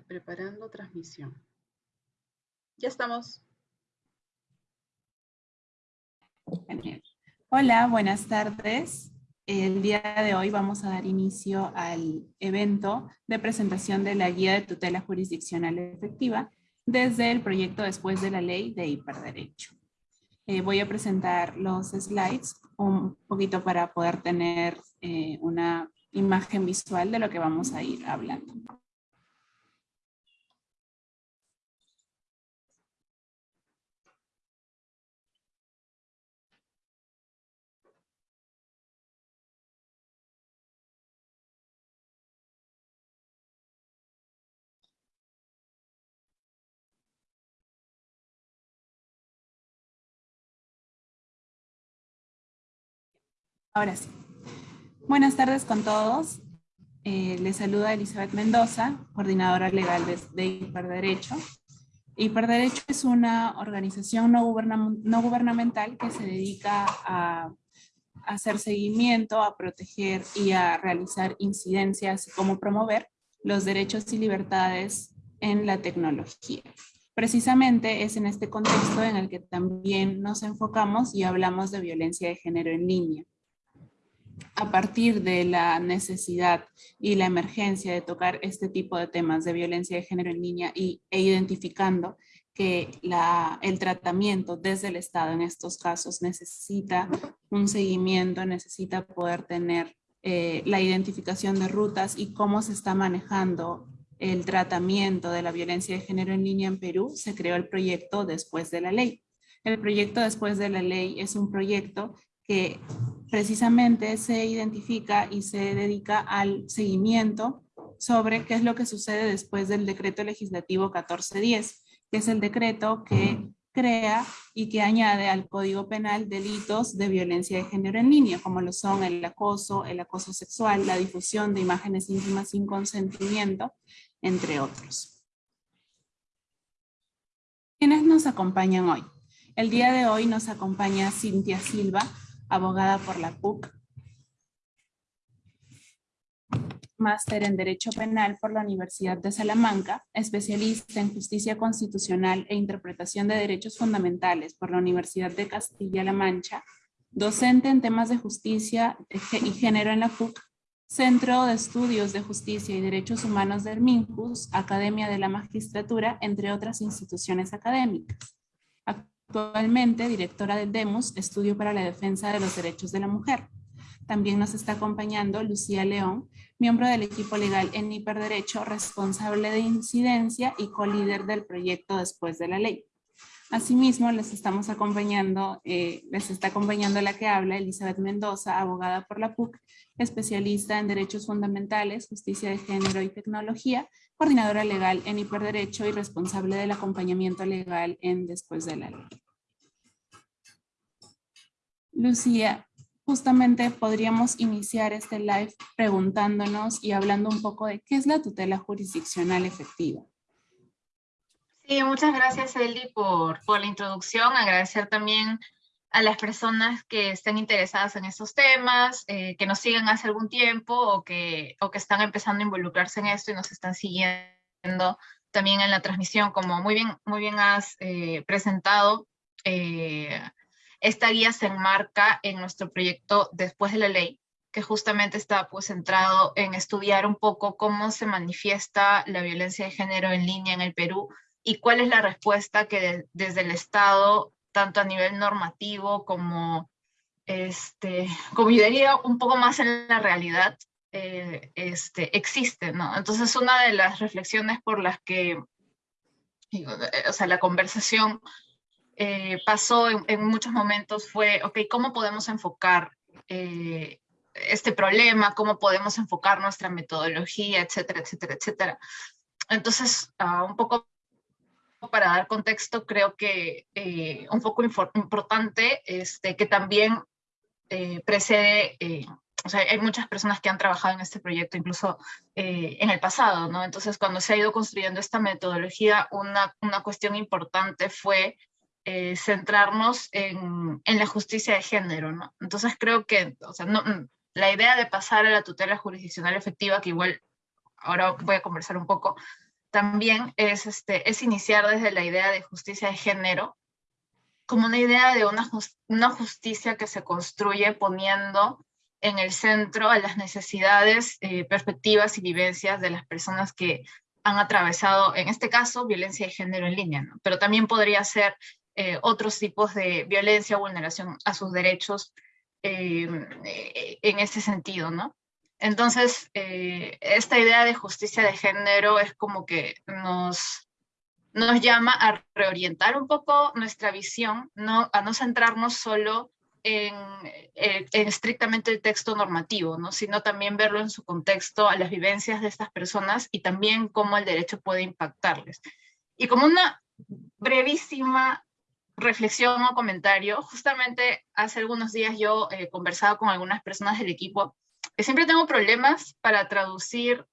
Preparando transmisión. Ya estamos. Hola, buenas tardes. El día de hoy vamos a dar inicio al evento de presentación de la Guía de Tutela Jurisdiccional Efectiva desde el proyecto Después de la Ley de Hiperderecho. Eh, voy a presentar los slides un poquito para poder tener eh, una imagen visual de lo que vamos a ir hablando. Ahora sí. Buenas tardes con todos. Eh, les saluda Elizabeth Mendoza, coordinadora legal de, Hiperderecho. Hiperderecho es una organización no, gubernamental que se dedica a, hacer seguimiento, a proteger y a realizar incidencias, como promover los derechos y libertades en la tecnología. Precisamente es en este contexto en el que también nos enfocamos y hablamos de violencia de género en línea a partir de la necesidad y la emergencia de tocar este tipo de temas de violencia de género en línea y, e identificando que el tratamiento desde el Estado en estos casos necesita un seguimiento, necesita poder tener eh, la identificación de rutas y cómo se está manejando el tratamiento de la violencia de género en línea en Perú, se creó el proyecto Después de la Ley. El proyecto Después de la Ley es un proyecto que precisamente se identifica y se dedica al seguimiento sobre qué es lo que sucede después del decreto legislativo 1410, que es el decreto que crea y que añade al Código Penal delitos de violencia de género en línea, como lo son el acoso, el acoso sexual, la difusión de imágenes íntimas sin consentimiento, entre otros. ¿Quiénes nos acompañan hoy? El día de hoy nos acompaña Cintia Silva, abogada por la PUC, máster en Derecho Penal por la Universidad de Salamanca, especialista en Justicia Constitucional e Interpretación de Derechos Fundamentales por la Universidad de Castilla-La Mancha, docente en temas de justicia y género en la PUC, Centro de Estudios de Justicia y Derechos Humanos de Herminjus, Academia de la Magistratura, entre otras instituciones académicas. Actualmente directora del DEMUS, Estudio para la Defensa de los Derechos de la Mujer. También nos está acompañando Lucía León, miembro del equipo legal en Hiperderecho, responsable de incidencia y co-líder del proyecto Después de la Ley. Asimismo, les estamos acompañando, eh, les está acompañando la que habla, Elizabeth Mendoza, abogada por la PUC, especialista en Derechos Fundamentales, Justicia de Género y Tecnología, coordinadora legal en Hiperderecho y responsable del acompañamiento legal en Después de la Ley. Lucía, justamente podríamos iniciar este live preguntándonos y hablando un poco de qué es la tutela jurisdiccional efectiva. Sí, muchas gracias Eli por, por la introducción. Agradecer también a las personas que estén interesadas en estos temas, eh, que nos siguen hace algún tiempo o que, o que están empezando a involucrarse en esto y nos están siguiendo también en la transmisión, como muy bien, muy bien has eh, presentado, eh, esta guía se enmarca en nuestro proyecto Después de la Ley, que justamente está pues centrado en estudiar un poco cómo se manifiesta la violencia de género en línea en el Perú y cuál es la respuesta que desde el Estado, tanto a nivel normativo como, este, como yo diría, un poco más en la realidad, eh, este, existe, ¿no? Entonces una de las reflexiones por las que, o sea, la conversación eh, pasó en, muchos momentos fue, ok, ¿cómo podemos enfocar eh, este problema? ¿Cómo podemos enfocar nuestra metodología, etcétera, etcétera, etcétera? Entonces, uh, un poco para dar contexto, creo que eh, un poco importante, este, que también precede o sea, hay muchas personas que han trabajado en este proyecto incluso en el pasado, ¿no? Entonces, cuando se ha ido construyendo esta metodología, una, una cuestión importante fue eh, centrarnos en, en, la justicia de género, ¿no? Entonces creo que, o sea, no, la idea de pasar a la tutela jurisdiccional efectiva, que igual ahora voy a conversar un poco, también es, este, es iniciar desde la idea de justicia de género como una idea de una, una justicia que se construye poniendo en el centro a las necesidades, eh, perspectivas y vivencias de las personas que han atravesado, en este caso, violencia de género en línea, ¿no? pero también podría ser eh, otros tipos de violencia vulneración a sus derechos eh, en ese sentido, ¿no? Entonces, esta idea de justicia de género es como que nos, nos llama a reorientar un poco nuestra visión, no, a no centrarnos solo en, en, estrictamente el texto normativo, ¿no? sino también verlo en su contexto a las vivencias de estas personas y también cómo el derecho puede impactarles. Y como una brevísima reflexión o comentario, justamente hace algunos días yo he conversado con algunas personas del equipo siempre tengo problemas para traducir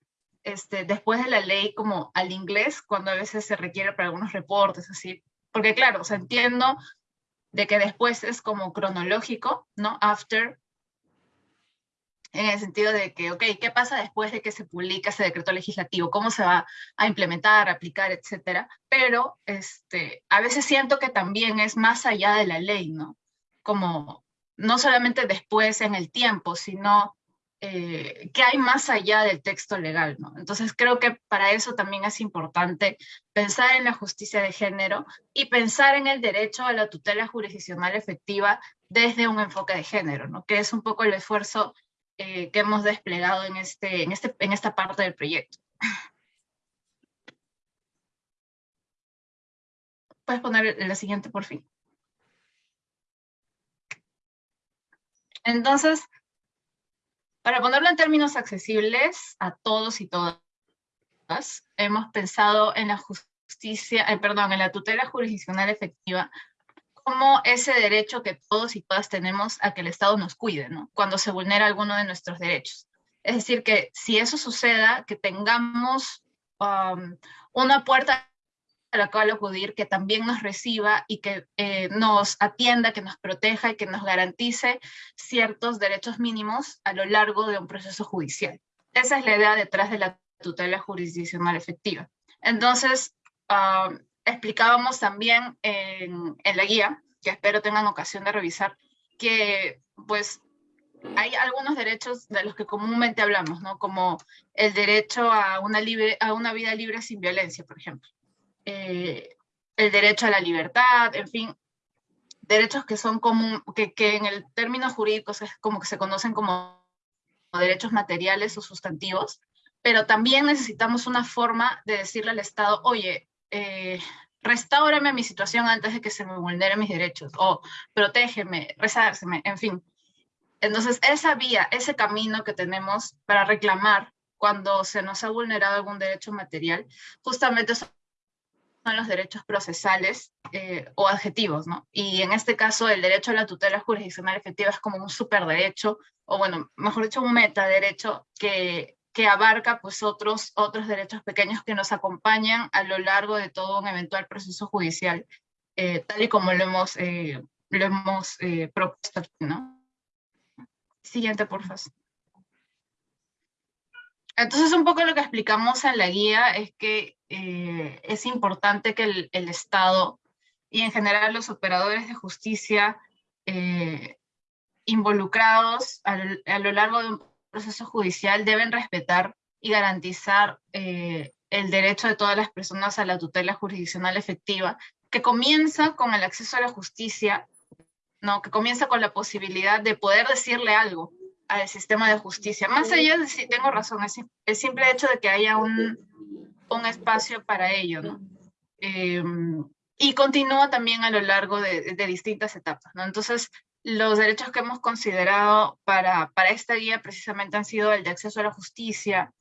este, después de la ley como al inglés, cuando a veces se requiere para algunos reportes, así. Porque claro, o entiendo de que después es como cronológico, ¿no? After, en el sentido de que, ok, ¿qué pasa después de que se publica ese decreto legislativo? ¿Cómo se va a implementar, aplicar, etcétera? Pero este, a veces siento que también es más allá de la ley, ¿no? Como no solamente después en el tiempo, sino eh, qué hay más allá del texto legal, ¿no? Entonces creo que para eso también es importante pensar en la justicia de género y pensar en el derecho a la tutela jurisdiccional efectiva desde un enfoque de género, ¿no? Que es un poco el esfuerzo eh, que hemos desplegado en, este, en, este, en esta parte del proyecto. Puedes poner la siguiente por fin. Entonces, para ponerlo en términos accesibles a todos y todas, hemos pensado en la justicia, eh, perdón, en la tutela jurisdiccional efectiva como ese derecho que todos y todas tenemos a que el Estado nos cuide, ¿no? Cuando se vulnera alguno de nuestros derechos. Es decir, que si eso suceda, que tengamos um, una puerta a la cual acudir, que también nos reciba y que eh, nos atienda, que nos proteja y que nos garantice ciertos derechos mínimos a lo largo de un proceso judicial. Esa es la idea detrás de la tutela jurisdiccional efectiva. Entonces, ah, explicábamos también en, la guía, que espero tengan ocasión de revisar, que pues hay algunos derechos de los que comúnmente hablamos, ¿no? Como el derecho a una vida libre sin violencia, por ejemplo. Eh, el derecho a la libertad, en fin, derechos que son como, que, que en el término jurídico es como que se conocen como derechos materiales o sustantivos, pero también necesitamos una forma de decirle al Estado, oye, eh, restáurame mi situación antes de que se me vulneren mis derechos, o protégeme, resárseme, en fin. Entonces, esa vía, ese camino que tenemos para reclamar cuando se nos ha vulnerado algún derecho material, justamente son los derechos procesales eh, o adjetivos, ¿no? Y en este caso el derecho a la tutela jurisdiccional efectiva es como un superderecho, o bueno, mejor dicho, un metaderecho que, que abarca pues otros, otros derechos pequeños que nos acompañan a lo largo de todo un eventual proceso judicial, eh, tal y como lo hemos, eh, lo hemos propuesto ¿no? Siguiente, por favor. Entonces, un poco lo que explicamos en la guía es que eh, es importante que el, Estado y en general los operadores de justicia eh, involucrados a lo, largo de un proceso judicial deben respetar y garantizar eh, el derecho de todas las personas a la tutela jurisdiccional efectiva, que comienza con el acceso a la justicia, ¿no? que comienza con la posibilidad de poder decirle algo al sistema de justicia. Más allá de si tengo razón, es el simple hecho de que haya un, un espacio para ello, ¿no? Eh, y continúa también a lo largo de, distintas etapas, ¿no? Entonces, los derechos que hemos considerado para, para esta guía precisamente han sido el de acceso a la justicia,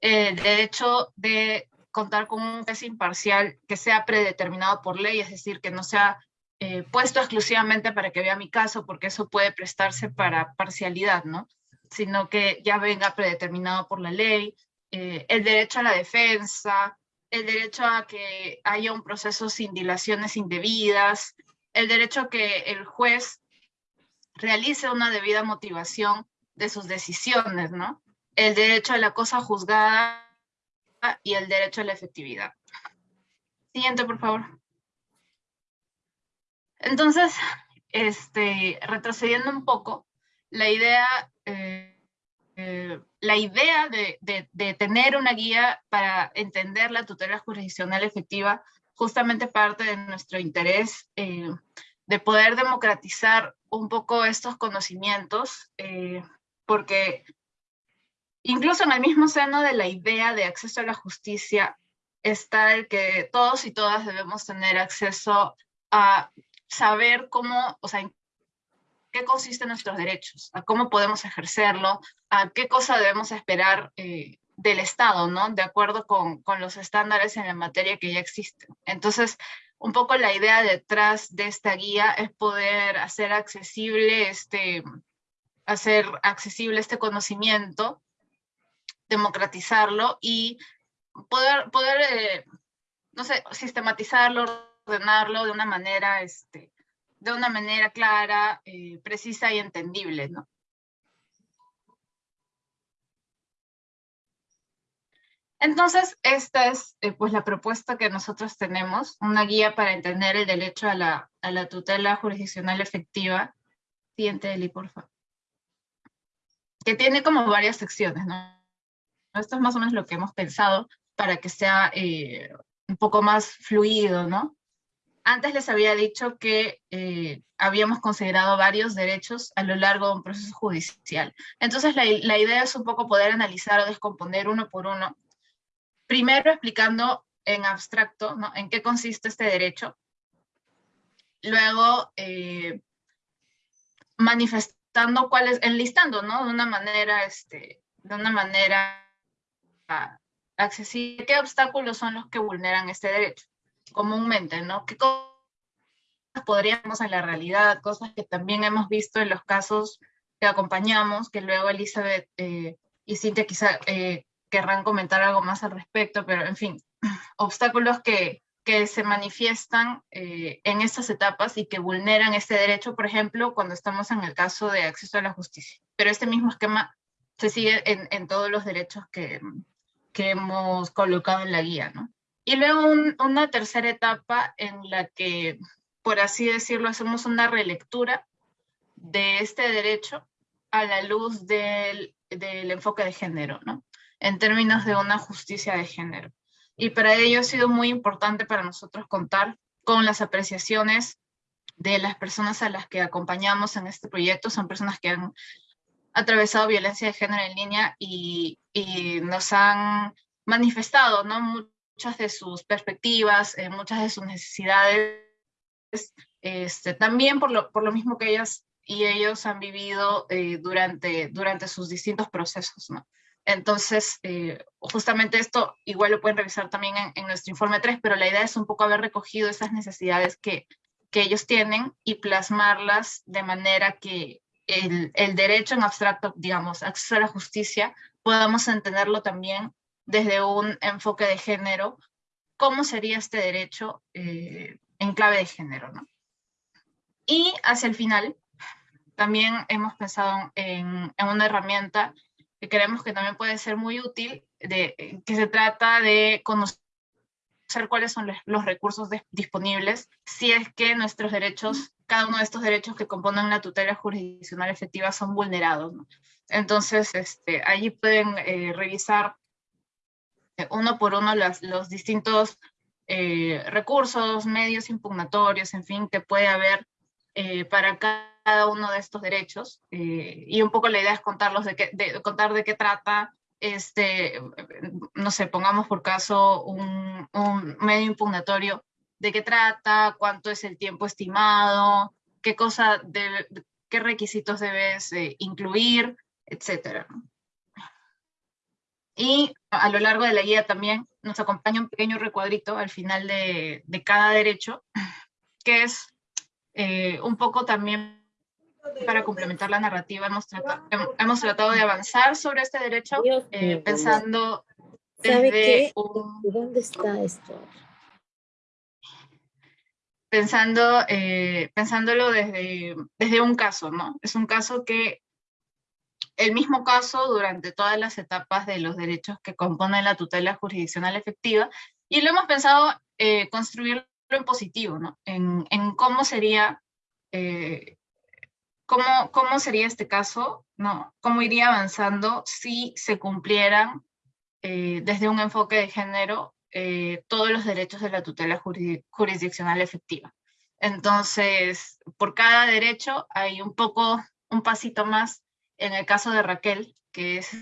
el derecho de contar con un juez imparcial que sea predeterminado por ley, es decir, que no sea eh, puesto exclusivamente para que vea mi caso, porque eso puede prestarse para parcialidad, ¿no? Sino que ya venga predeterminado por la ley, eh, el derecho a la defensa, el derecho a que haya un proceso sin dilaciones indebidas, el derecho a que el juez realice una debida motivación de sus decisiones, ¿no? El derecho a la cosa juzgada y el derecho a la efectividad. Siguiente, por favor. Entonces, este, retrocediendo un poco, la idea, eh, eh, la idea de, tener una guía para entender la tutela jurisdiccional efectiva justamente parte de nuestro interés eh, de poder democratizar un poco estos conocimientos, porque incluso en el mismo seno de la idea de acceso a la justicia está el que todos y todas debemos tener acceso a saber cómo, o sea, en qué consisten nuestros derechos, a cómo podemos ejercerlo, a qué cosa debemos esperar eh, del Estado, ¿no? De acuerdo con, con, los estándares en la materia que ya existen. Entonces, un poco la idea detrás de esta guía es poder hacer accesible este, hacer accesible este conocimiento, democratizarlo y poder, poder eh, no sé, sistematizarlo, ordenarlo de una manera, este, de una manera clara, eh, precisa y entendible, ¿no? Entonces, esta es eh, pues la propuesta que nosotros tenemos, una guía para entender el derecho a la, a la tutela jurisdiccional efectiva. Siguiente, Eli, por favor. Que tiene como varias secciones, ¿no? Esto es más o menos lo que hemos pensado para que sea eh, un poco más fluido, ¿no? Antes les había dicho que eh, habíamos considerado varios derechos a lo largo de un proceso judicial. Entonces la, idea es un poco poder analizar o descomponer uno por uno. Primero explicando en abstracto en qué consiste este derecho. Luego eh, manifestando cuáles, enlistando, ¿no? De una manera, este, de una manera accesible. ¿Qué obstáculos son los que vulneran este derecho? Comúnmente, ¿no? ¿Qué cosas podríamos en la realidad? Cosas que también hemos visto en los casos que acompañamos, que luego Elizabeth eh, y Cintia quizá eh, querrán comentar algo más al respecto, pero en fin, obstáculos que, que se manifiestan eh, en estas etapas y que vulneran este derecho, por ejemplo, cuando estamos en el caso de acceso a la justicia. Pero este mismo esquema se sigue en, en todos los derechos que, que hemos colocado en la guía, ¿no? Y luego una tercera etapa en la que, por así decirlo, hacemos una relectura de este derecho a la luz del, del enfoque de género, ¿no? En términos de una justicia de género. Y para ello ha sido muy importante para nosotros contar con las apreciaciones de las personas a las que acompañamos en este proyecto. Son personas que han atravesado violencia de género en línea y, y nos han manifestado ¿no? Muchas de sus perspectivas, eh, muchas de sus necesidades, este, también por lo, por lo mismo que ellas y ellos han vivido eh, durante, durante sus distintos procesos. ¿no? Entonces, eh, justamente esto igual lo pueden revisar también en, nuestro informe 3, pero la idea es un poco haber recogido esas necesidades que, que ellos tienen y plasmarlas de manera que el, el derecho en abstracto, digamos, acceso a la justicia, podamos entenderlo también desde un enfoque de género, cómo sería este derecho eh, en clave de género. ¿no? Y hacia el final, también hemos pensado en, una herramienta que creemos que también puede ser muy útil, de, que se trata de conocer cuáles son los recursos disponibles si es que nuestros derechos, cada uno de estos derechos que componen la tutela jurisdiccional efectiva son vulnerados. Entonces, este, allí pueden eh, revisar uno por uno las, los distintos eh, recursos, medios impugnatorios, en fin, que puede haber eh, para cada uno de estos derechos. Eh, y un poco la idea es contarlos de, qué, de, contar de qué trata, este, no sé, pongamos por caso un, un medio impugnatorio, de qué trata, cuánto es el tiempo estimado, qué cosa, de, qué requisitos debes incluir, etcétera. Y a lo largo de la guía también nos acompaña un pequeño recuadrito al final de, de cada derecho, que es eh, un poco también para complementar la narrativa. Hemos tratado, hemos tratado de avanzar sobre este derecho eh, pensando desde un... ¿Dónde está esto? Pensando, eh, pensándolo desde, desde un caso, ¿no? Es un caso que el mismo caso durante todas las etapas de los derechos que componen la tutela jurisdiccional efectiva, y lo hemos pensado eh, construirlo en positivo, ¿no? En, cómo sería, eh, cómo, cómo sería este caso, ¿no? Cómo iría avanzando si se cumplieran eh, desde un enfoque de género todos los derechos de la tutela jurisdiccional efectiva. Entonces, por cada derecho hay un poco, un pasito más en el caso de Raquel, que es,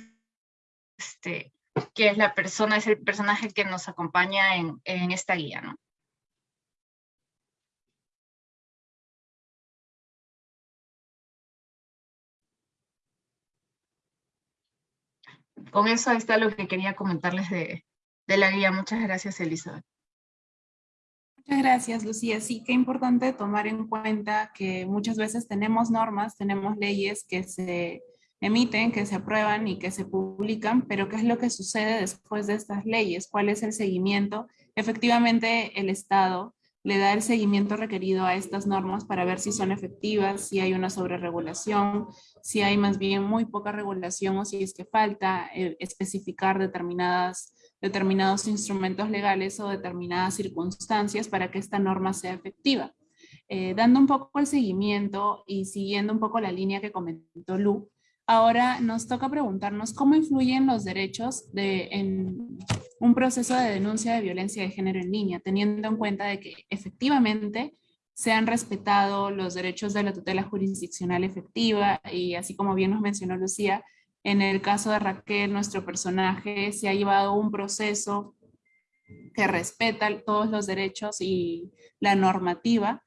este, que es la persona, es el personaje que nos acompaña en, en esta guía, ¿no? Con eso está lo que quería comentarles de, de la guía. Muchas gracias, Elizabeth. Muchas gracias, Lucía. Sí, qué importante tomar en cuenta que muchas veces tenemos normas, tenemos leyes que se emiten, que se aprueban y que se publican, pero ¿qué es lo que sucede después de estas leyes? ¿Cuál es el seguimiento? Efectivamente, el Estado le da el seguimiento requerido a estas normas para ver si son efectivas, si hay una sobreregulación, si hay más bien muy poca regulación o si es que falta eh, especificar determinadas determinados instrumentos legales o determinadas circunstancias para que esta norma sea efectiva. Eh, dando un poco el seguimiento y siguiendo un poco la línea que comentó Lu, ahora nos toca preguntarnos cómo influyen los derechos de, en un proceso de denuncia de violencia de género en línea, teniendo en cuenta de que efectivamente se han respetado los derechos de la tutela jurisdiccional efectiva y así como bien nos mencionó Lucía, en el caso de Raquel, nuestro personaje se ha llevado un proceso que respeta todos los derechos y la normativa.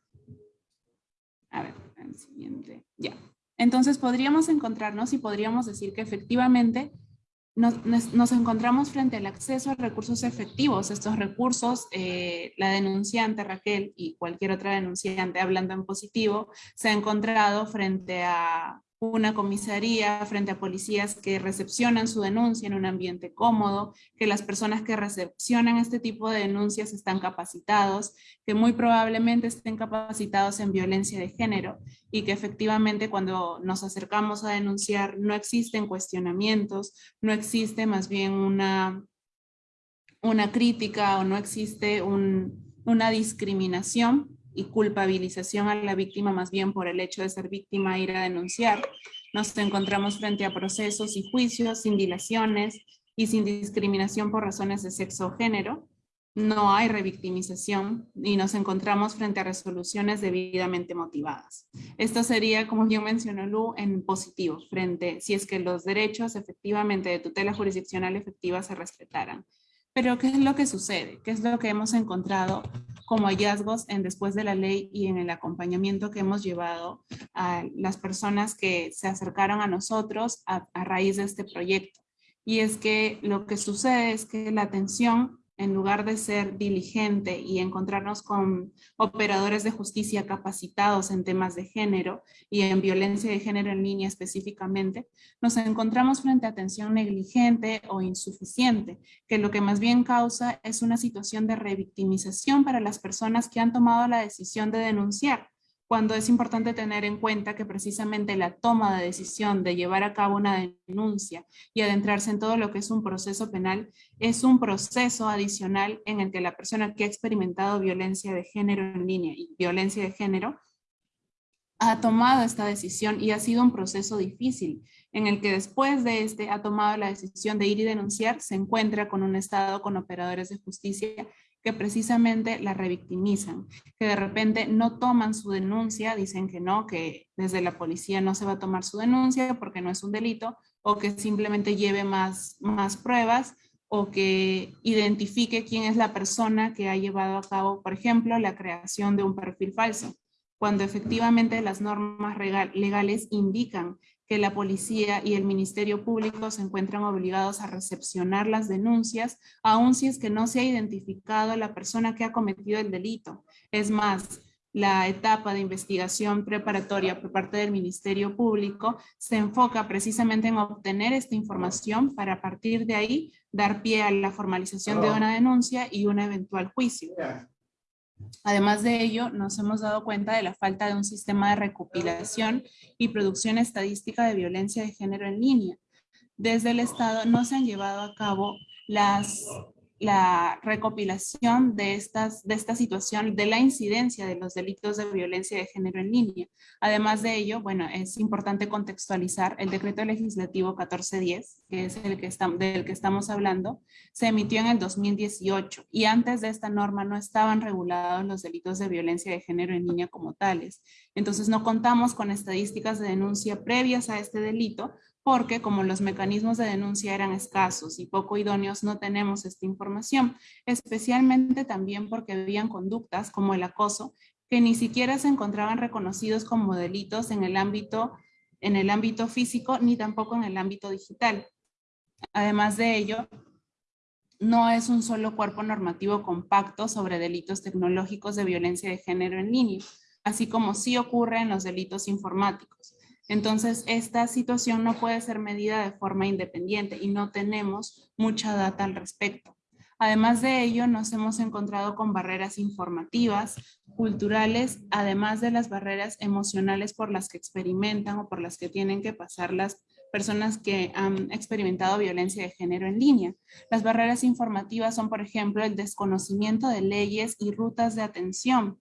A ver, el siguiente. Ya. Entonces podríamos encontrarnos y podríamos decir que efectivamente nos, nos, encontramos frente al acceso a recursos efectivos. Estos recursos, eh, la denunciante Raquel y cualquier otra denunciante hablando en positivo, se ha encontrado frente a una comisaría frente a policías que recepcionan su denuncia en un ambiente cómodo, que las personas que recepcionan este tipo de denuncias están capacitados, que muy probablemente estén capacitados en violencia de género y que efectivamente cuando nos acercamos a denunciar no existen cuestionamientos, no existe más bien una, una crítica o no existe una discriminación y culpabilización a la víctima más bien por el hecho de ser víctima ir a denunciar. Nos encontramos frente a procesos y juicios sin dilaciones y sin discriminación por razones de sexo o género. No hay revictimización y nos encontramos frente a resoluciones debidamente motivadas. Esto sería, como yo mencionó Lu, en positivo, frente si es que los derechos efectivamente de tutela jurisdiccional efectiva se respetaran. Pero ¿qué es lo que sucede? ¿Qué es lo que hemos encontrado como hallazgos en después de la ley y en el acompañamiento que hemos llevado a las personas que se acercaron a nosotros a, a raíz de este proyecto? Y es que lo que sucede es que la atención en lugar de ser diligente y encontrarnos con operadores de justicia capacitados en temas de género y en violencia de género en línea específicamente, nos encontramos frente a atención negligente o insuficiente, que lo que más bien causa es una situación de revictimización para las personas que han tomado la decisión de denunciar, cuando es importante tener en cuenta que precisamente la toma de decisión de llevar a cabo una denuncia y adentrarse en todo lo que es un proceso penal es un proceso adicional en el que la persona que ha experimentado violencia de género en línea y violencia de género ha tomado esta decisión y ha sido un proceso difícil en el que después de este ha tomado la decisión de ir y denunciar, se encuentra con un Estado, con operadores de justicia que precisamente la revictimizan, que de repente no toman su denuncia, dicen que no, que desde la policía no se va a tomar su denuncia porque no es un delito, o que simplemente lleve más, más pruebas, o que identifique quién es la persona que ha llevado a cabo, por ejemplo, la creación de un perfil falso, cuando efectivamente las normas legales indican que la policía y el Ministerio Público se encuentran obligados a recepcionar las denuncias, aun si es que no se ha identificado a la persona que ha cometido el delito. Es más, la etapa de investigación preparatoria por parte del Ministerio Público se enfoca precisamente en obtener esta información para a partir de ahí dar pie a la formalización de una denuncia y un eventual juicio. Además de ello, nos hemos dado cuenta de la falta de un sistema de recopilación y producción estadística de violencia de género en línea. Desde el Estado no se han llevado a cabo las la recopilación de, estas, de esta situación, de la incidencia de los delitos de violencia de género en línea. Además de ello, bueno, es importante contextualizar el decreto legislativo 1410, que es el que del que estamos hablando, se emitió en el 2018 y antes de esta norma no estaban regulados los delitos de violencia de género en línea como tales. Entonces no contamos con estadísticas de denuncia previas a este delito, porque como los mecanismos de denuncia eran escasos y poco idóneos, no tenemos esta información, especialmente también porque habían conductas como el acoso que ni siquiera se encontraban reconocidos como delitos en el ámbito, físico ni tampoco en el ámbito digital. Además de ello, no es un solo cuerpo normativo compacto sobre delitos tecnológicos de violencia de género en línea, así como sí ocurre en los delitos informáticos. Entonces, esta situación no puede ser medida de forma independiente y no tenemos mucha data al respecto. Además de ello, nos hemos encontrado con barreras informativas, culturales, además de las barreras emocionales por las que experimentan o por las que tienen que pasar las personas que han experimentado violencia de género en línea. Las barreras informativas son, por ejemplo, el desconocimiento de leyes y rutas de atención,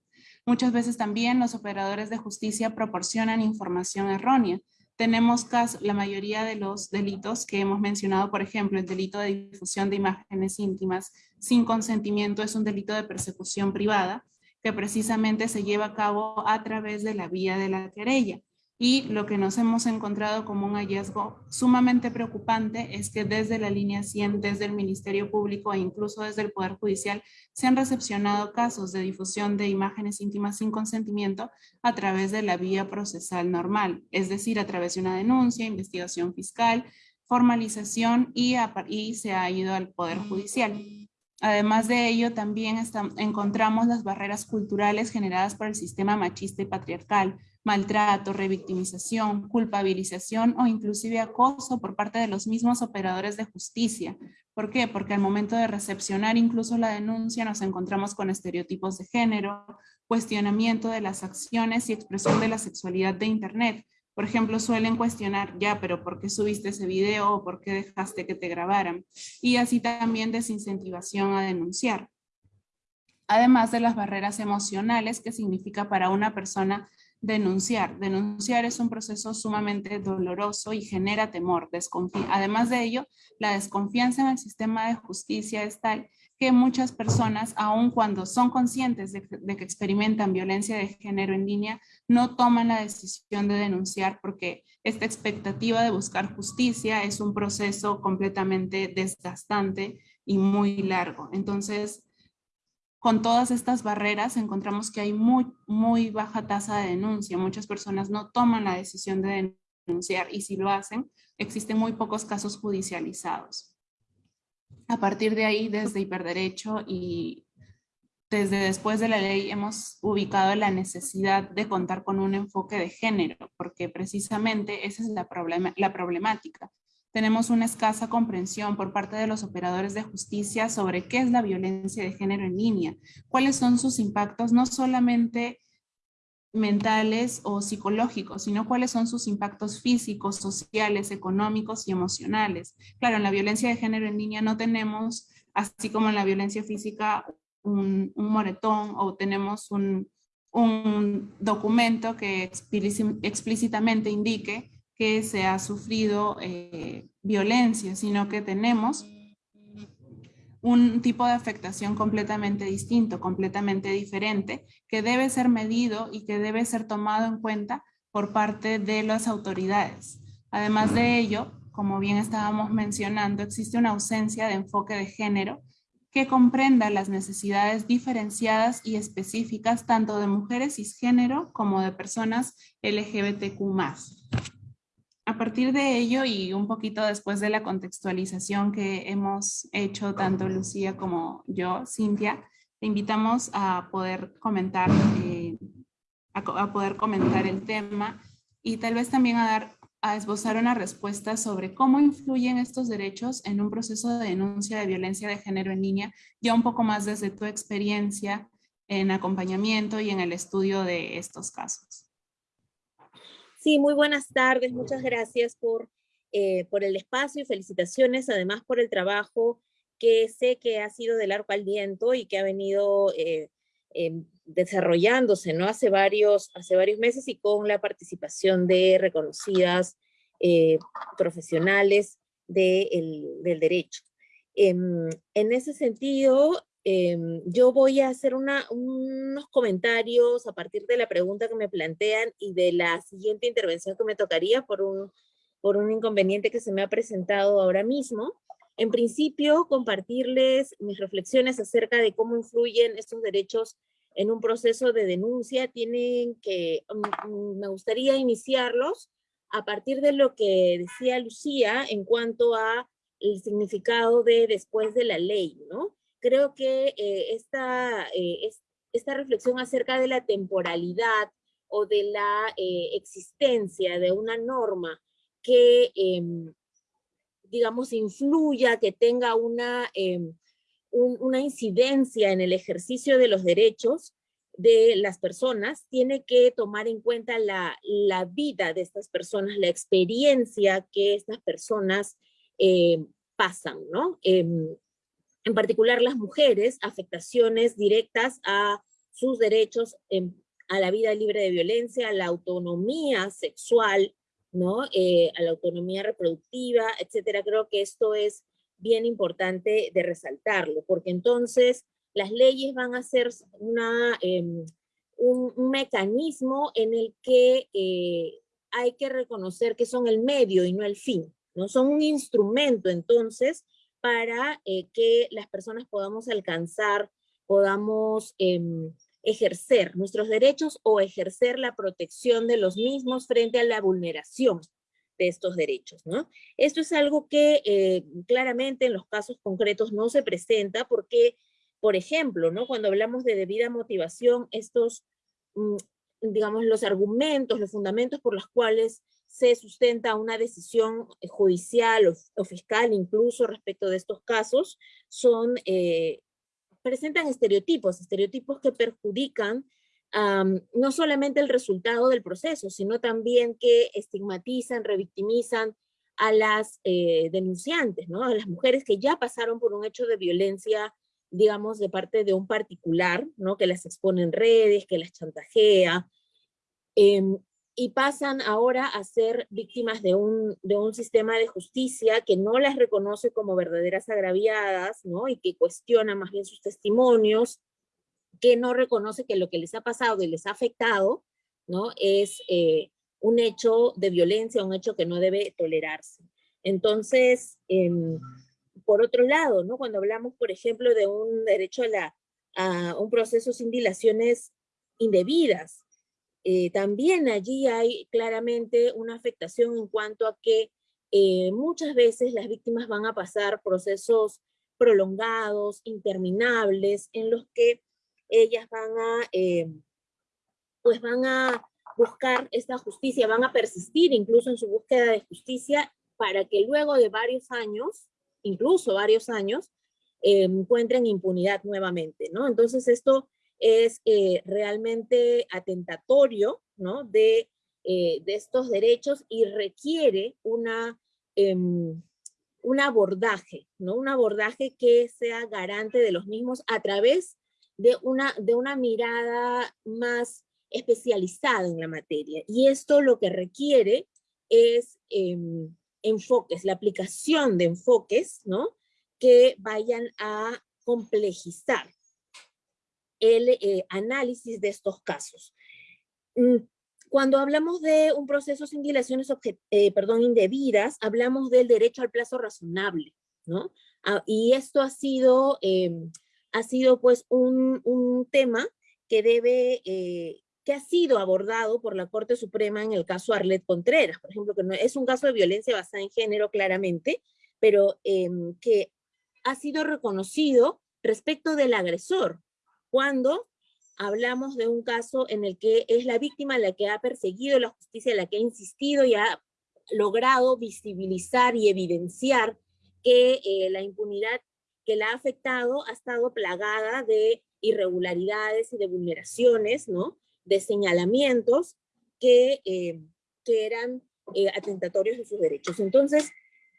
Muchas veces también los operadores de justicia proporcionan información errónea. Tenemos casos, la mayoría de los delitos que hemos mencionado, por ejemplo, el delito de difusión de imágenes íntimas sin consentimiento es un delito de persecución privada que precisamente se lleva a cabo a través de la vía de la querella. Y lo que nos hemos encontrado como un hallazgo sumamente preocupante es que desde la línea 100, desde el Ministerio Público e incluso desde el Poder Judicial, se han recepcionado casos de difusión de imágenes íntimas sin consentimiento a través de la vía procesal normal, es decir, a través de una denuncia, investigación fiscal, formalización y, y se ha ido al Poder Judicial. Además de ello, también encontramos las barreras culturales generadas por el sistema machista y patriarcal, maltrato, revictimización, culpabilización o inclusive acoso por parte de los mismos operadores de justicia. ¿Por qué? Porque al momento de recepcionar incluso la denuncia nos encontramos con estereotipos de género, cuestionamiento de las acciones y expresión de la sexualidad de Internet, por ejemplo, suelen cuestionar, ya, pero ¿por qué subiste ese video o por qué dejaste que te grabaran? Y así también desincentivación a denunciar. Además de las barreras emocionales que significa para una persona denunciar. Denunciar es un proceso sumamente doloroso y genera temor. Además de ello, la desconfianza en el sistema de justicia es tal que muchas personas, aun cuando son conscientes de, que experimentan violencia de género en línea, no toman la decisión de denunciar porque esta expectativa de buscar justicia es un proceso completamente desgastante y muy largo. Entonces, con todas estas barreras encontramos que hay muy, baja tasa de denuncia. Muchas personas no toman la decisión de denunciar y si lo hacen, existen muy pocos casos judicializados. A partir de ahí, desde Hiperderecho y desde después de la ley hemos ubicado la necesidad de contar con un enfoque de género, porque precisamente esa es la problemática. Tenemos una escasa comprensión por parte de los operadores de justicia sobre qué es la violencia de género en línea, cuáles son sus impactos no solamente mentales o psicológicos, sino cuáles son sus impactos físicos, sociales, económicos y emocionales. Claro, en la violencia de género en línea no tenemos, así como en la violencia física, un, moretón o tenemos un, documento que explícitamente indique que se ha sufrido eh, violencia, sino que tenemos un tipo de afectación completamente distinto, completamente diferente, que debe ser medido y que debe ser tomado en cuenta por parte de las autoridades. Además de ello, como bien estábamos mencionando, existe una ausencia de enfoque de género que comprenda las necesidades diferenciadas y específicas tanto de mujeres cisgénero como de personas LGBTQ+. A partir de ello y un poquito después de la contextualización que hemos hecho tanto Lucía como yo, Cintia, te invitamos a poder comentar, eh, a, poder comentar el tema y tal vez también a dar a esbozar una respuesta sobre cómo influyen estos derechos en un proceso de denuncia de violencia de género en línea, ya un poco más desde tu experiencia en acompañamiento y en el estudio de estos casos. Sí, muy buenas tardes. Muchas gracias por, eh, por el espacio y felicitaciones además por el trabajo que sé que ha sido de largo aliento y que ha venido eh, em, desarrollándose ¿no? hace, varios, hace varios meses y con la participación de reconocidas eh, profesionales del derecho. Em, en ese sentido, em, yo voy a hacer unos comentarios a partir de la pregunta que me plantean y de la siguiente intervención que me tocaría por un, por un inconveniente que se me ha presentado ahora mismo. En principio, compartirles mis reflexiones acerca de cómo influyen estos derechos en un proceso de denuncia. Tienen que, mm, mm, me gustaría iniciarlos a partir de lo que decía Lucía en cuanto a el significado de después de la ley, ¿no? Creo que eh, esta, eh, esta reflexión acerca de la temporalidad o de la eh, existencia de una norma que, em, digamos, influya, que tenga una, em, una incidencia en el ejercicio de los derechos, de las personas tiene que tomar en cuenta la, vida de estas personas, la experiencia que estas personas eh, pasan, ¿no? En particular las mujeres, afectaciones directas a sus derechos a la vida libre de violencia, a la autonomía sexual, ¿no? Eh, a la autonomía reproductiva, etcétera. Creo que esto es bien importante de resaltarlo, porque entonces las leyes van a ser una, em, un, mecanismo en el que eh, hay que reconocer que son el medio y no el fin, ¿no? Son un instrumento entonces para eh, que las personas podamos alcanzar, podamos em, ejercer nuestros derechos o ejercer la protección de los mismos frente a la vulneración de estos derechos, ¿no? Esto es algo que eh, claramente en los casos concretos no se presenta porque por ejemplo, ¿no? cuando hablamos de debida motivación, estos, mm, digamos, los argumentos, los fundamentos por los cuales se sustenta una decisión judicial o, fiscal incluso respecto de estos casos, son, eh, presentan estereotipos, estereotipos que perjudican no solamente el resultado del proceso, sino también que estigmatizan, revictimizan a las eh, denunciantes, ¿no? a las mujeres que ya pasaron por un hecho de violencia digamos, de parte de un particular, ¿no? Que las expone en redes, que las chantajea, em, y pasan ahora a ser víctimas de un, de un sistema de justicia que no las reconoce como verdaderas agraviadas, ¿no? Y que cuestiona más bien sus testimonios, que no reconoce que lo que les ha pasado y les ha afectado, ¿no? Es eh, un hecho de violencia, un hecho que no debe tolerarse. Entonces, em, por otro lado, ¿no? cuando hablamos, por ejemplo, de un derecho a, la, a un proceso sin dilaciones indebidas, eh, también allí hay claramente una afectación en cuanto a que eh, muchas veces las víctimas van a pasar procesos prolongados, interminables, en los que ellas van a, eh, pues van a buscar esta justicia, van a persistir incluso en su búsqueda de justicia para que luego de varios años incluso varios años, encuentren impunidad nuevamente, ¿no? Entonces esto es eh, realmente atentatorio, ¿no? De, eh, de, estos derechos y requiere una, em, un abordaje, ¿no? Un abordaje que sea garante de los mismos a través de una, de una mirada más especializada en la materia. Y esto lo que requiere es em, enfoques, la aplicación de enfoques, ¿no? Que vayan a complejizar el eh, análisis de estos casos. Mm, cuando hablamos de un proceso sin dilaciones eh, perdón, indebidas, hablamos del derecho al plazo razonable, ¿no? Ah, y esto ha sido, em, ha sido pues un, un, tema que debe eh, que ha sido abordado por la Corte Suprema en el caso Arlet Contreras, por ejemplo, que no, es un caso de violencia basada en género claramente, pero em, que ha sido reconocido respecto del agresor, cuando hablamos de un caso en el que es la víctima la que ha perseguido la justicia, la que ha insistido y ha logrado visibilizar y evidenciar que eh, la impunidad que la ha afectado ha estado plagada de irregularidades y de vulneraciones, ¿no? De señalamientos que, eh, que eran eh, atentatorios de sus derechos. Entonces,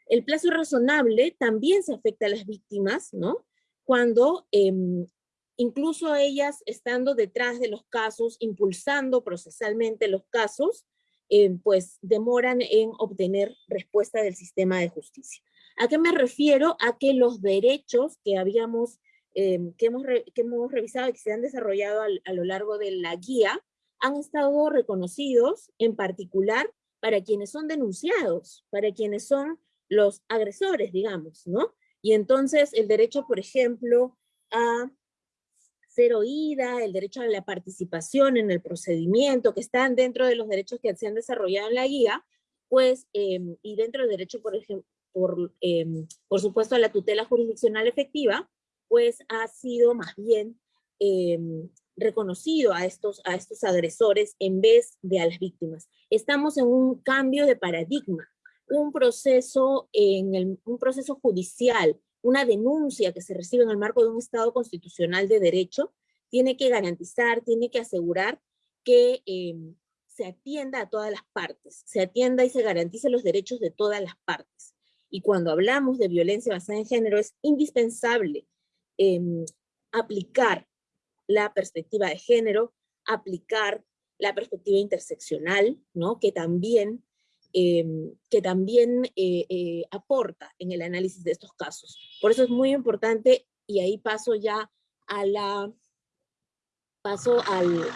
el plazo razonable también se afecta a las víctimas, ¿no? Cuando em, incluso ellas estando detrás de los casos, impulsando procesalmente los casos, eh, pues demoran en obtener respuesta del sistema de justicia. ¿A qué me refiero? A que los derechos que habíamos, eh, que, hemos que hemos revisado y que se han desarrollado a lo largo de la guía, han estado reconocidos en particular para quienes son denunciados, para quienes son los agresores, digamos, ¿no? Y entonces el derecho, por ejemplo, a ser oída, el derecho a la participación en el procedimiento, que están dentro de los derechos que se han desarrollado en la guía, pues, em, y dentro del derecho, por ejemplo, por, em, por supuesto, a la tutela jurisdiccional efectiva, pues ha sido más bien em, reconocido a estos, a estos agresores en vez de a las víctimas. Estamos en un cambio de paradigma, un proceso, en el, un proceso judicial una denuncia que se recibe en el marco de un Estado constitucional de derecho, tiene que garantizar, tiene que asegurar que em, se atienda a todas las partes, se atienda y se garantice los derechos de todas las partes. Y cuando hablamos de violencia basada en género es indispensable em, aplicar la perspectiva de género, aplicar la perspectiva interseccional, ¿no? que también Em, que también eh, eh, aporta en el análisis de estos casos. Por eso es muy importante, y ahí paso ya a la, paso al,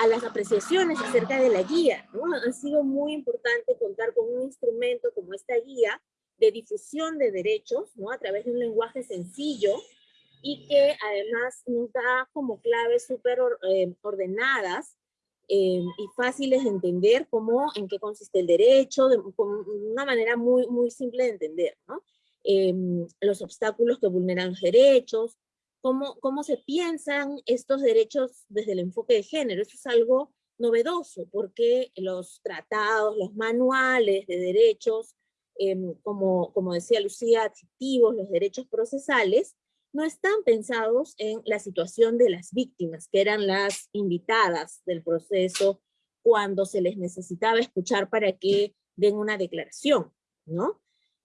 a las apreciaciones acerca de la guía. ¿no? Ha sido muy importante contar con un instrumento como esta guía de difusión de derechos, ¿no? a través de un lenguaje sencillo, y que además nos da como claves súper eh, ordenadas eh, y fáciles de entender cómo, en qué consiste el derecho, de, una manera muy, muy simple de entender, ¿no? Eh, los obstáculos que vulneran los derechos, cómo, cómo se piensan estos derechos desde el enfoque de género. Eso es algo novedoso, porque los tratados, los manuales de derechos, eh, como, como decía Lucía, adjetivos, los derechos procesales, no están pensados en la situación de las víctimas, que eran las invitadas del proceso cuando se les necesitaba escuchar para que den una declaración, ¿no?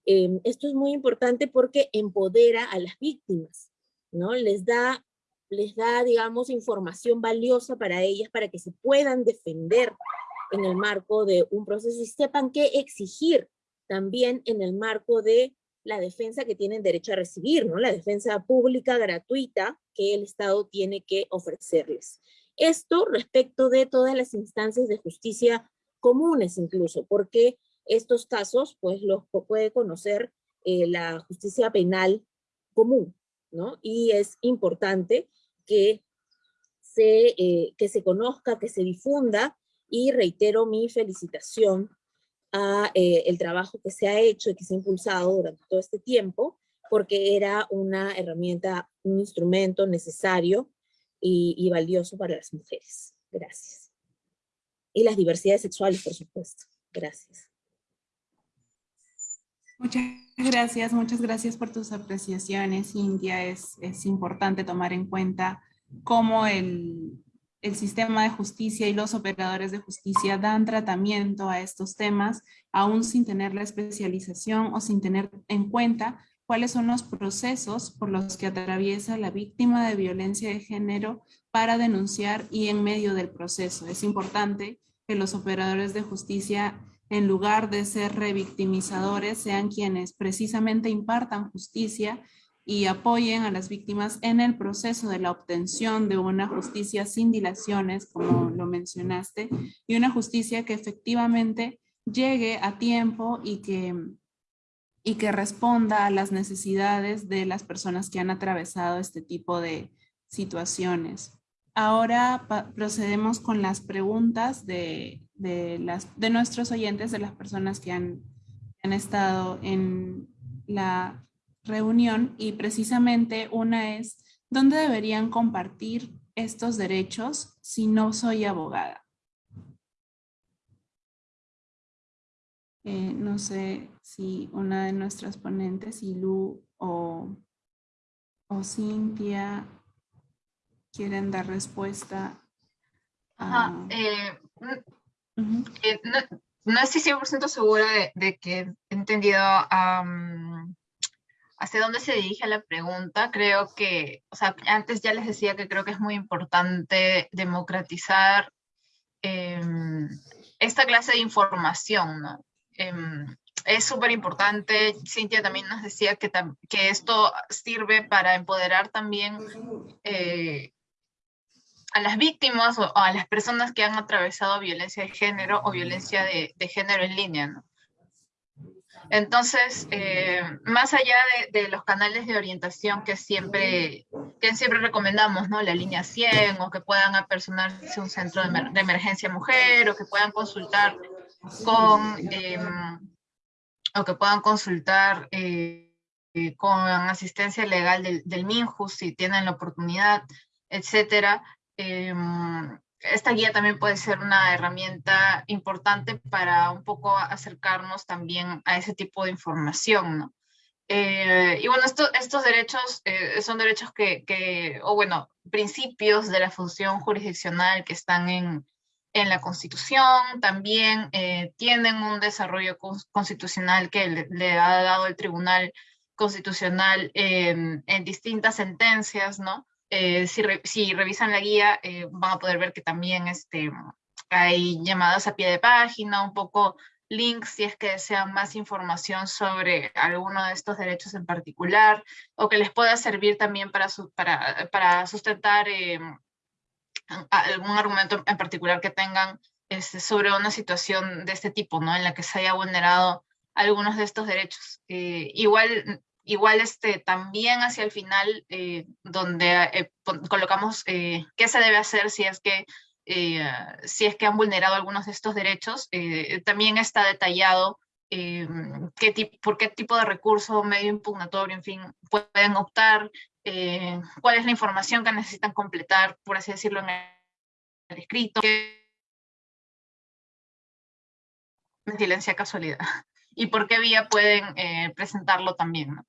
Em, esto es muy importante porque empodera a las víctimas, ¿no? Les da, les da, digamos, información valiosa para ellas para que se puedan defender en el marco de un proceso y sepan qué exigir también en el marco de la defensa que tienen derecho a recibir, ¿no? La defensa pública gratuita que el Estado tiene que ofrecerles. Esto respecto de todas las instancias de justicia comunes incluso, porque estos casos pues los puede conocer eh, la justicia penal común, ¿no? Y es importante que se, eh, que se conozca, que se difunda, y reitero mi felicitación a eh, el trabajo que se ha hecho y que se ha impulsado durante todo este tiempo, porque era una herramienta, un instrumento necesario y, y valioso para las mujeres. Gracias. Y las diversidades sexuales, por supuesto. Gracias. Muchas gracias, muchas gracias por tus apreciaciones, India. Es, es importante tomar en cuenta cómo el, el sistema de justicia y los operadores de justicia dan tratamiento a estos temas, aún sin tener la especialización o sin tener en cuenta cuáles son los procesos por los que atraviesa la víctima de violencia de género para denunciar y en medio del proceso. Es importante que los operadores de justicia, en lugar de ser revictimizadores, sean quienes precisamente impartan justicia y apoyen a las víctimas en el proceso de la obtención de una justicia sin dilaciones, como lo mencionaste, y una justicia que efectivamente llegue a tiempo y que, y que responda a las necesidades de las personas que han atravesado este tipo de situaciones. Ahora procedemos con las preguntas de, de, las, de nuestros oyentes, de las personas que han, han estado en la reunión y precisamente una es, ¿dónde deberían compartir estos derechos si no soy abogada? Eh, no sé si una de nuestras ponentes, Ilu o Cintia quieren dar respuesta. Ajá, eh, eh, no, estoy 100% segura de, que he entendido hacia dónde se dirige la pregunta. Creo que, o sea, antes ya les decía que creo que es muy importante democratizar em, esta clase de información, ¿no? Em, es súper importante. Cintia también nos decía que, que esto sirve para empoderar también eh, a las víctimas o, a las personas que han atravesado violencia de género o violencia de, género en línea. ¿no? Entonces, eh, más allá de, los canales de orientación que siempre, que siempre recomendamos, ¿no? La línea 100, o que puedan apersonarse un centro de, emergencia mujer, o que puedan consultar con, em, o que puedan consultar eh, con asistencia legal del, del si tienen la oportunidad, etcétera. Esta guía también puede ser una herramienta importante para un poco acercarnos también a ese tipo de información, ¿no? Eh, y bueno, estos derechos eh, son derechos que, o bueno, principios de la función jurisdiccional que están en, en la Constitución, también eh, tienen un desarrollo constitucional que le, ha dado el Tribunal Constitucional en distintas sentencias, ¿no? Eh, si, revisan la guía, eh, van a poder ver que también este, hay llamadas a pie de página, un poco links si es que desean más información sobre alguno de estos derechos en particular, o que les pueda servir también para, para, para sustentar eh, algún argumento en particular que tengan este, sobre una situación de este tipo, ¿no? En la que se haya vulnerado algunos de estos derechos. igual Igual este, también hacia el final, eh, donde eh, colocamos eh, qué se debe hacer si es que si es que han vulnerado algunos de estos derechos, también está detallado qué por qué tipo de recurso, medio impugnatorio, en fin, pueden optar, cuál es la información que necesitan completar, por así decirlo, en el escrito. Silencia casualidad. Y por qué vía pueden presentarlo también. ¿no?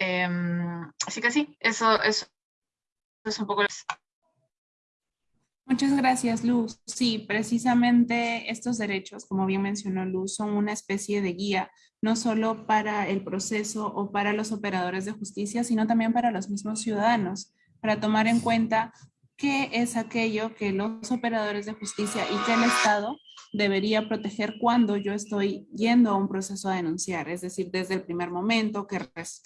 Em, así que sí, eso, eso, es un poco... Muchas gracias, Luz. Sí, precisamente estos derechos, como bien mencionó Luz, son una especie de guía, no solo para el proceso o para los operadores de justicia, sino también para los mismos ciudadanos, para tomar en cuenta qué es aquello que los operadores de justicia y que el Estado debería proteger cuando yo estoy yendo a un proceso a denunciar, es decir, desde el primer momento que,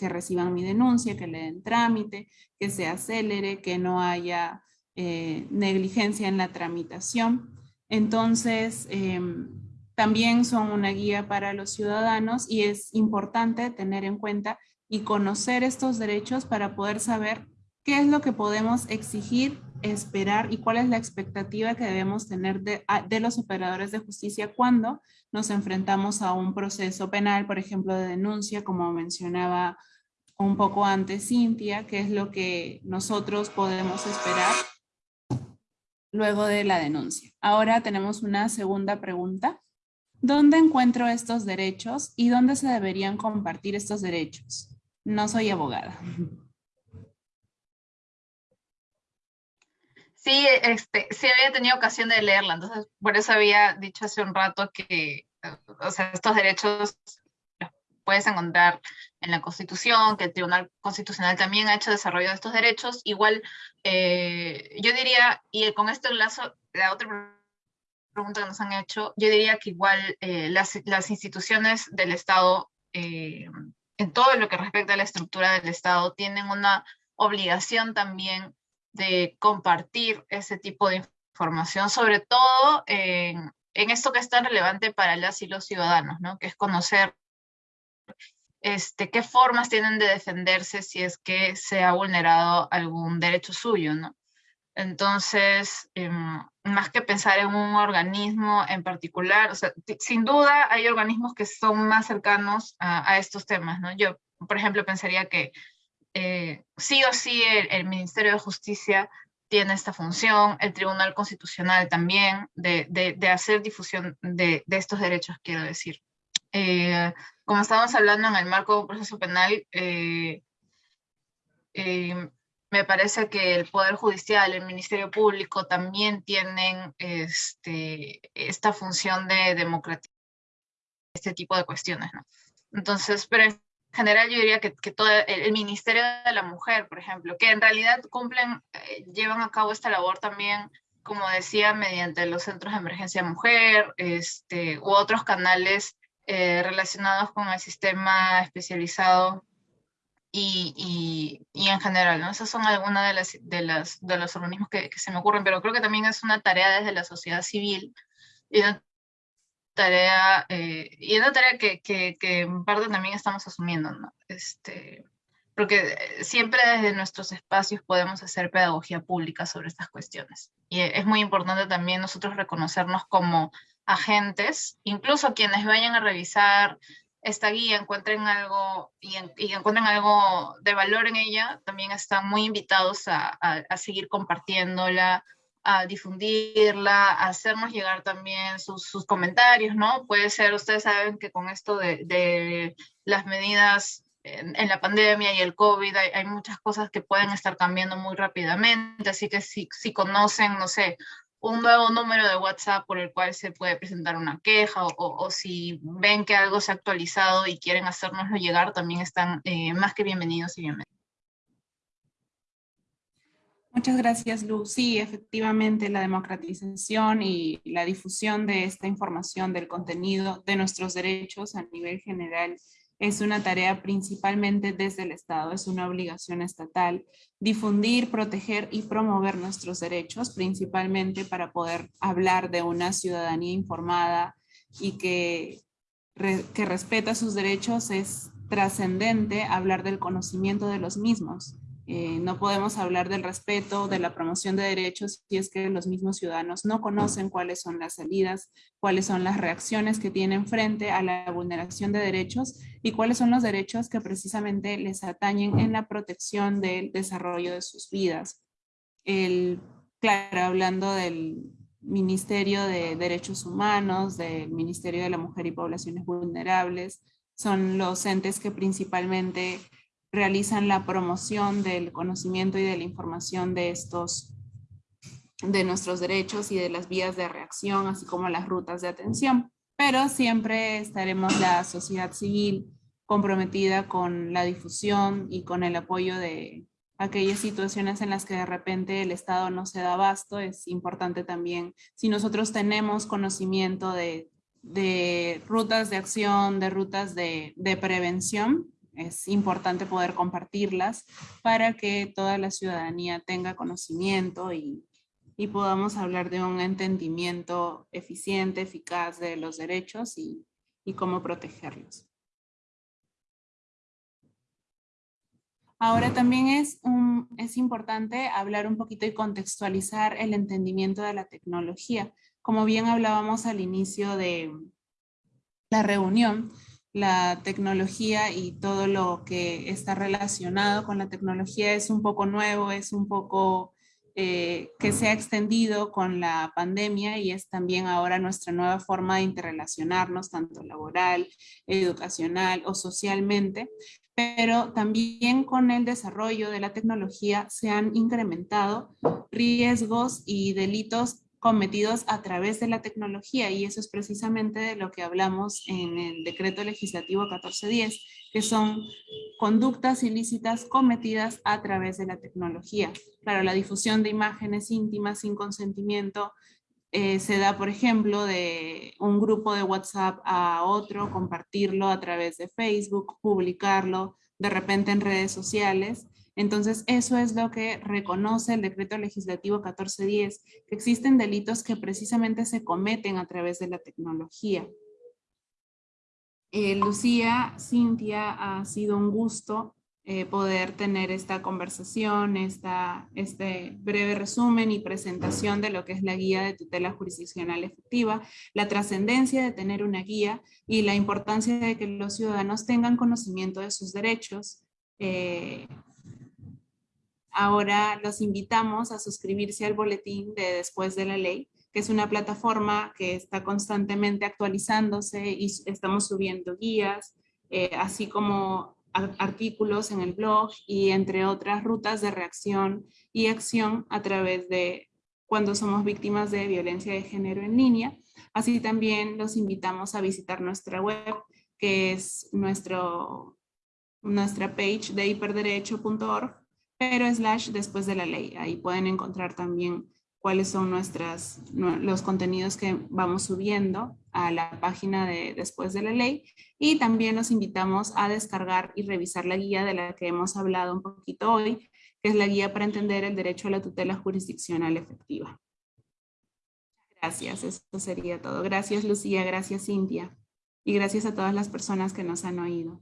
reciban mi denuncia, que le den trámite, que se acelere, que no haya eh, negligencia en la tramitación. Entonces, em, también son una guía para los ciudadanos y es importante tener en cuenta y conocer estos derechos para poder saber qué es lo que podemos exigir esperar y cuál es la expectativa que debemos tener de, de, los operadores de justicia cuando nos enfrentamos a un proceso penal, por ejemplo, de denuncia, como mencionaba un poco antes Cintia, qué es lo que nosotros podemos esperar luego de la denuncia. Ahora tenemos una segunda pregunta. ¿Dónde encuentro estos derechos y dónde se deberían compartir estos derechos? No soy abogada. Sí, este, sí había tenido ocasión de leerla, entonces por eso había dicho hace un rato que, o sea, estos derechos los puedes encontrar en la Constitución, que el Tribunal Constitucional también ha hecho desarrollo de estos derechos. Igual, eh, yo diría, y con esto enlazo la otra pregunta que nos han hecho, yo diría que igual eh, las, las, instituciones del Estado, eh, en todo lo que respecta a la estructura del Estado, tienen una obligación también de compartir ese tipo de información, sobre todo en, esto que es tan relevante para las y los ciudadanos, ¿no? que es conocer este, qué formas tienen de defenderse si es que se ha vulnerado algún derecho suyo. ¿no? Entonces, em, más que pensar en un organismo en particular, o sea, sin duda hay organismos que son más cercanos a, a estos temas. ¿no? Yo, por ejemplo, pensaría que eh, sí o sí el, Ministerio de Justicia tiene esta función, el Tribunal Constitucional también, de, hacer difusión de, estos derechos, quiero decir. Eh, como estábamos hablando en el marco de un proceso penal, eh, me parece que el Poder Judicial, el Ministerio Público también tienen este, esta función de democratizar este tipo de cuestiones. Entonces, pero general yo diría que, todo el, Ministerio de la Mujer, por ejemplo, que en realidad cumplen, eh, llevan a cabo esta labor también, como decía, mediante los centros de emergencia mujer, este, u otros canales eh, relacionados con el sistema especializado y, y, en general, ¿no? Esas son algunas de, las, de, las, de los organismos que, que, se me ocurren, pero creo que también es una tarea desde la sociedad civil y tarea, eh, y una tarea que, que, en parte también estamos asumiendo, ¿no? Este, porque siempre desde nuestros espacios podemos hacer pedagogía pública sobre estas cuestiones. Y es muy importante también nosotros reconocernos como agentes, incluso quienes vayan a revisar esta guía encuentren algo y, encuentren algo de valor en ella, también están muy invitados a, a, seguir compartiéndola, a difundirla, a hacernos llegar también sus, sus, comentarios, ¿no? Puede ser, ustedes saben que con esto de, de las medidas en, en, la pandemia y el COVID hay, muchas cosas que pueden estar cambiando muy rápidamente, así que si, si conocen, no sé, un nuevo número de WhatsApp por el cual se puede presentar una queja o, o, si ven que algo se ha actualizado y quieren hacérnoslo llegar, también están eh, más que bienvenidos y bienvenidos. Muchas gracias, Lu. Sí, efectivamente, la democratización y la difusión de esta información del contenido de nuestros derechos a nivel general es una tarea principalmente desde el Estado, es una obligación estatal difundir, proteger y promover nuestros derechos, principalmente para poder hablar de una ciudadanía informada y que, que respeta sus derechos es trascendente hablar del conocimiento de los mismos. Eh, no podemos hablar del respeto, de la promoción de derechos si es que los mismos ciudadanos no conocen cuáles son las salidas, cuáles son las reacciones que tienen frente a la vulneración de derechos y cuáles son los derechos que precisamente les atañen en la protección del desarrollo de sus vidas. El, claro, hablando del Ministerio de Derechos Humanos, del Ministerio de la Mujer y Poblaciones Vulnerables, son los entes que principalmente realizan la promoción del conocimiento y de la información de estos, de nuestros derechos y de las vías de reacción, así como las rutas de atención. Pero siempre estaremos la sociedad civil comprometida con la difusión y con el apoyo de aquellas situaciones en las que de repente el Estado no se da abasto. Es importante también, si nosotros tenemos conocimiento de, de rutas de acción, de rutas de, de prevención, es importante poder compartirlas para que toda la ciudadanía tenga conocimiento y, y podamos hablar de un entendimiento eficiente, eficaz de los derechos y, y cómo protegerlos. Ahora también es, un, es importante hablar un poquito y contextualizar el entendimiento de la tecnología. Como bien hablábamos al inicio de la reunión, la tecnología y todo lo que está relacionado con la tecnología es un poco nuevo, es un poco eh, que se ha extendido con la pandemia y es también ahora nuestra nueva forma de interrelacionarnos, tanto laboral, educacional o socialmente, pero también con el desarrollo de la tecnología se han incrementado riesgos y delitos cometidos a través de la tecnología y eso es precisamente de lo que hablamos en el decreto legislativo 1410, que son conductas ilícitas cometidas a través de la tecnología. Claro, la difusión de imágenes íntimas sin consentimiento eh, se da, por ejemplo, de un grupo de WhatsApp a otro, compartirlo a través de Facebook, publicarlo de repente en redes sociales entonces, eso es lo que reconoce el decreto legislativo 1410, que existen delitos que precisamente se cometen a través de la tecnología. Eh, Lucía, Cintia, ha sido un gusto eh, poder tener esta conversación, esta, este breve resumen y presentación de lo que es la guía de tutela jurisdiccional efectiva, la trascendencia de tener una guía y la importancia de que los ciudadanos tengan conocimiento de sus derechos, eh, Ahora los invitamos a suscribirse al boletín de Después de la Ley, que es una plataforma que está constantemente actualizándose y estamos subiendo guías, eh, así como artículos en el blog y entre otras rutas de reacción y acción a través de cuando somos víctimas de violencia de género en línea. Así también los invitamos a visitar nuestra web, que es nuestro, nuestra page de hiperderecho.org, pero slash después de la ley. Ahí pueden encontrar también cuáles son nuestras, los contenidos que vamos subiendo a la página de Después de la Ley y también los invitamos a descargar y revisar la guía de la que hemos hablado un poquito hoy, que es la guía para entender el derecho a la tutela jurisdiccional efectiva. Gracias, eso sería todo. Gracias Lucía, gracias Cintia y gracias a todas las personas que nos han oído.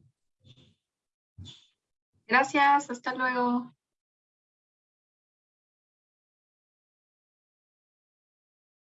Gracias, hasta luego.